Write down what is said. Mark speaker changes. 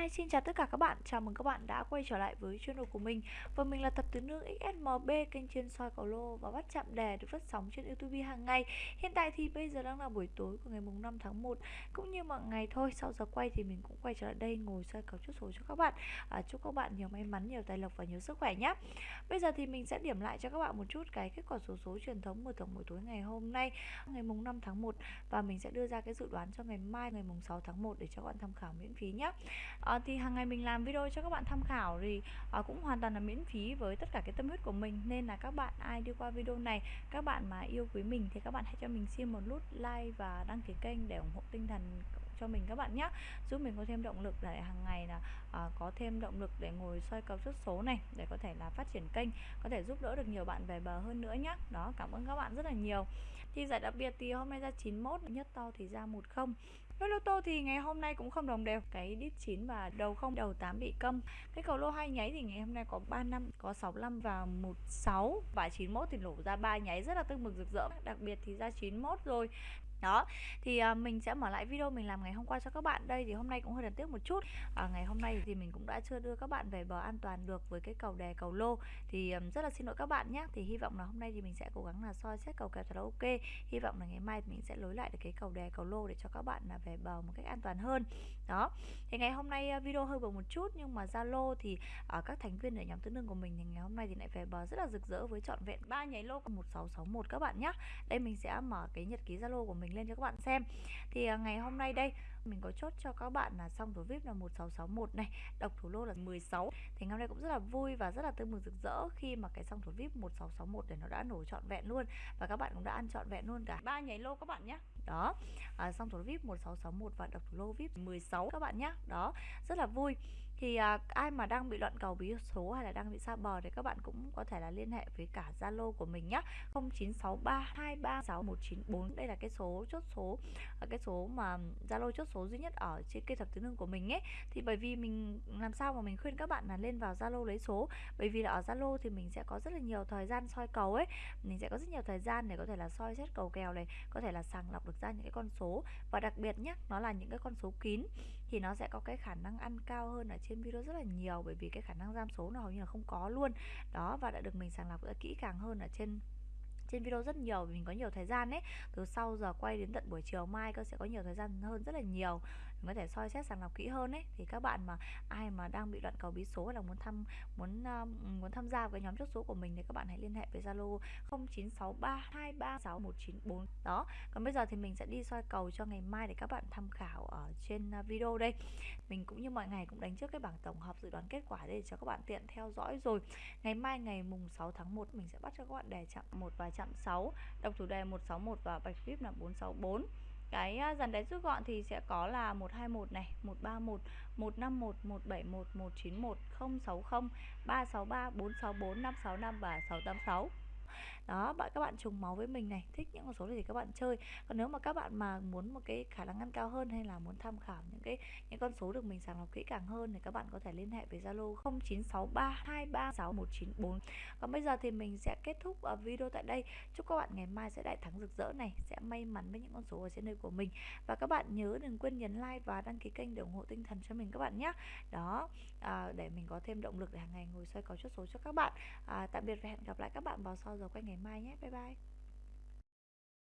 Speaker 1: Hi, xin chào tất cả các bạn. Chào mừng các bạn đã quay trở lại với channel của mình. Và mình là Thập Tứ Nương XSMB, kênh chuyên soi cầu lô và bắt chạm đề được phát sóng trên YouTube hàng ngày. Hiện tại thì bây giờ đang là buổi tối của ngày mùng 5 tháng 1 cũng như mọi ngày thôi. Sau giờ quay thì mình cũng quay trở lại đây ngồi soi cầu chốt số cho các bạn. À, chúc các bạn nhiều may mắn, nhiều tài lộc và nhiều sức khỏe nhé. Bây giờ thì mình sẽ điểm lại cho các bạn một chút cái kết quả số số truyền thống mở thưởng buổi tối ngày hôm nay, ngày mùng 5 tháng 1 và mình sẽ đưa ra cái dự đoán cho ngày mai ngày mùng 6 tháng 1 để cho các bạn tham khảo miễn phí nhé à, Ờ, thì hàng ngày mình làm video cho các bạn tham khảo thì à, cũng hoàn toàn là miễn phí với tất cả cái tâm huyết của mình. Nên là các bạn ai đi qua video này các bạn mà yêu quý mình thì các bạn hãy cho mình xin một nút like và đăng ký kênh để ủng hộ tinh thần cho mình các bạn nhé giúp mình có thêm động lực để hàng ngày là à, có thêm động lực để ngồi soi cầu xuất số này để có thể là phát triển kênh có thể giúp đỡ được nhiều bạn về bờ hơn nữa nhé đó cảm ơn các bạn rất là nhiều. Thì giải đặc biệt thì hôm nay ra 91 nhất to thì ra 10 với lô tô thì ngày hôm nay cũng không đồng đều. Cái đít 9 và đầu không, đầu 8 bị câm. Cái cầu lô hai nháy thì ngày hôm nay có 3 năm, Có 65 và 16 Và 91 thì nổ ra ba nháy rất là tương mừng rực rỡ. Đặc biệt thì ra 91 rồi đó thì uh, mình sẽ mở lại video mình làm ngày hôm qua cho các bạn. Đây thì hôm nay cũng hơi đáng tiếc một chút. À, ngày hôm nay thì mình cũng đã chưa đưa các bạn về bờ an toàn được với cái cầu đè cầu lô. Thì um, rất là xin lỗi các bạn nhé. Thì hy vọng là hôm nay thì mình sẽ cố gắng là soi xét cầu kèo thật là ok. Hy vọng là ngày mai mình sẽ lối lại được cái cầu đè cầu lô để cho các bạn là về bờ một cách an toàn hơn. Đó thì ngày hôm nay uh, video hơi bầu một chút nhưng mà zalo thì uh, các thành viên ở nhóm tứ nương của mình thì ngày hôm nay thì lại về bờ rất là rực rỡ với trọn vẹn ba nháy lô. 1661 các bạn nhé. Đây mình sẽ mở cái nhật ký zalo của mình mình lên cho các bạn xem. Thì à, ngày hôm nay đây mình có chốt cho các bạn là xong thủ vip là 1661 này độc thủ lô là 16 thì ngày hôm nay cũng rất là vui và rất là tươi mừng rực rỡ khi mà cái xong thủ vip 1661 để nó đã nổ trọn vẹn luôn và các bạn cũng đã ăn trọn vẹn luôn cả. Ba nháy lô các bạn nhé đó à, xong thủ vip 1661 và độc thủ lô vip 16 các bạn nhé đó rất là vui thì à, ai mà đang bị loạn cầu bí số hay là đang bị xa bờ thì các bạn cũng có thể là liên hệ với cả Zalo của mình nhé 0963236194 đây là cái số chốt số à, cái số mà Zalo chốt số duy nhất ở trên cây thập tứ nương của mình ấy thì bởi vì mình làm sao mà mình khuyên các bạn là lên vào Zalo lấy số. Bởi vì là ở Zalo thì mình sẽ có rất là nhiều thời gian soi cầu ấy. Mình sẽ có rất nhiều thời gian để có thể là soi xét cầu kèo này có thể là sàng lọc được ra những cái con số. Và đặc biệt nhé nó là những cái con số kín thì nó sẽ có cái khả năng ăn cao hơn ở trên trên video rất là nhiều bởi vì cái khả năng giam số nó hầu như là không có luôn. Đó, và đã được mình sàng lọc kỹ càng hơn ở trên trên video rất nhiều vì mình có nhiều thời gian ấy. Từ sau giờ quay đến tận buổi chiều mai cơ sẽ có nhiều thời gian hơn rất là nhiều. Mình có thể soi xét sàng lọc kỹ hơn ấy. Thì các bạn mà ai mà đang bị đoạn cầu bí số hay là muốn thăm muốn uh, muốn tham gia với nhóm chốt số của mình thì các bạn hãy liên hệ với Zalo 0963236194 đó còn bây giờ thì mình sẽ đi soi cầu cho ngày mai để các bạn tham khảo ở trên ờ, video đây. Mình cũng như mọi ngày cũng đánh trước cái bảng tổng hợp dự đoán kết quả để cho các bạn tiện theo dõi rồi. Ngày mai ngày mùng 6 tháng 1 mình sẽ bắt cho các bạn đề chạm một vài chạm 6 độc thủ đề 161 và bạch vip là 464 cái à, dàn đáy rút gọn thì sẽ có là 121 này 131 151 171 191 060 363 464 565 và 686 đó bạn các bạn trùng máu với mình này thích những con số này thì các bạn chơi. Còn nếu mà các bạn mà muốn một cái khả năng ăn cao hơn hay là muốn tham khảo những cái những con số được mình sàng lọc kỹ càng hơn thì các bạn có thể liên hệ với Zalo 0963236194 còn bây giờ thì mình sẽ kết thúc ờ, video tại đây. Chúc các bạn ngày mai sẽ đại thắng rực rỡ này sẽ may mắn với những con số ở trên đời của mình. Và các bạn nhớ đừng quên nhấn like và đăng ký kênh để ủng hộ tinh thần cho mình các bạn nhé. Đó à, để mình có thêm động lực để hàng ngày ngồi xoay có chốt số cho các bạn. À, tạm biệt và hẹn gặp lại các bạn vào sau giờ quay ngày mai nhé. Bye bye.